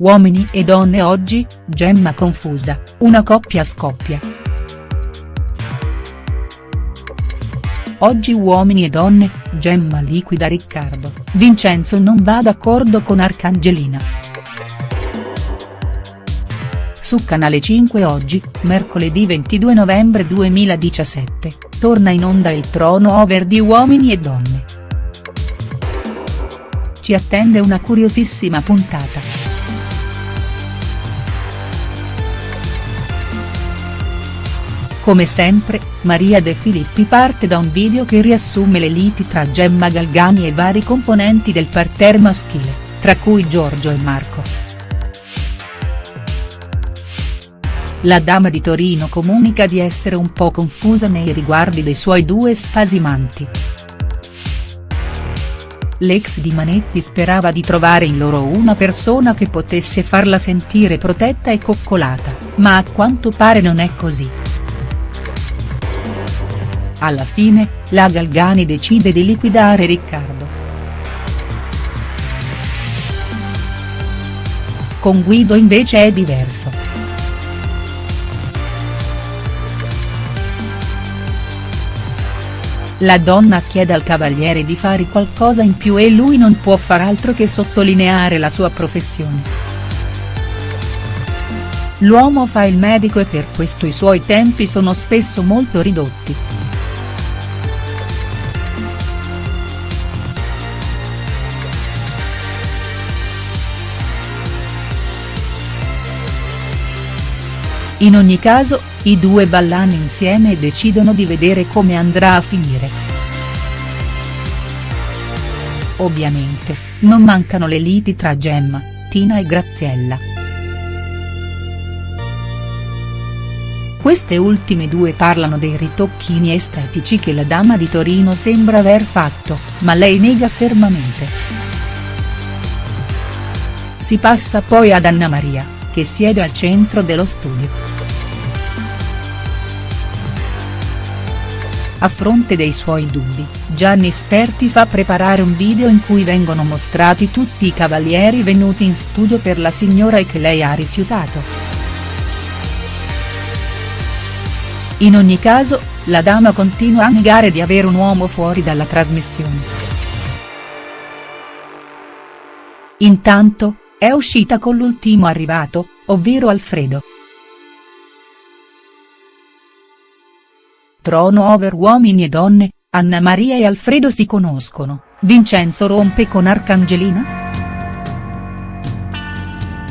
Uomini e donne oggi, Gemma confusa, una coppia scoppia. Oggi uomini e donne, Gemma liquida Riccardo, Vincenzo non va d'accordo con Arcangelina. Su Canale 5 oggi, mercoledì 22 novembre 2017, torna in onda il trono over di Uomini e Donne. Ci attende una curiosissima puntata. Come sempre, Maria De Filippi parte da un video che riassume le liti tra Gemma Galgani e vari componenti del parterre maschile, tra cui Giorgio e Marco. La dama di Torino comunica di essere un po' confusa nei riguardi dei suoi due spasimanti. L'ex di Manetti sperava di trovare in loro una persona che potesse farla sentire protetta e coccolata, ma a quanto pare non è così. Alla fine, la Galgani decide di liquidare Riccardo. Con Guido invece è diverso. La donna chiede al cavaliere di fare qualcosa in più e lui non può far altro che sottolineare la sua professione. L'uomo fa il medico e per questo i suoi tempi sono spesso molto ridotti. In ogni caso, i due ballano insieme e decidono di vedere come andrà a finire. Ovviamente, non mancano le liti tra Gemma, Tina e Graziella. Queste ultime due parlano dei ritocchini estetici che la dama di Torino sembra aver fatto, ma lei nega fermamente. Si passa poi ad Anna Maria che siede al centro dello studio. A fronte dei suoi dubbi, Gianni Sperti fa preparare un video in cui vengono mostrati tutti i cavalieri venuti in studio per la signora e che lei ha rifiutato. In ogni caso, la dama continua a negare di avere un uomo fuori dalla trasmissione. Intanto, è uscita con l'ultimo arrivato, ovvero Alfredo. Trono over uomini e donne, Anna Maria e Alfredo si conoscono, Vincenzo rompe con Arcangelina?.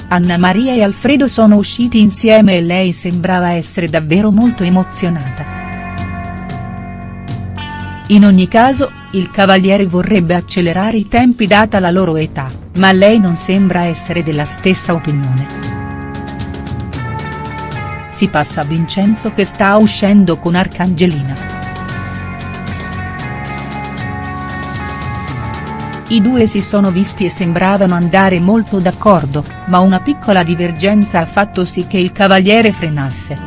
Anna Maria e Alfredo sono usciti insieme e lei sembrava essere davvero molto emozionata. In ogni caso, il cavaliere vorrebbe accelerare i tempi data la loro età, ma lei non sembra essere della stessa opinione. Si passa a Vincenzo che sta uscendo con Arcangelina. I due si sono visti e sembravano andare molto d'accordo, ma una piccola divergenza ha fatto sì che il cavaliere frenasse.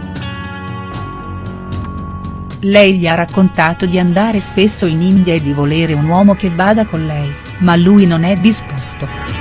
Lei gli ha raccontato di andare spesso in India e di volere un uomo che vada con lei, ma lui non è disposto.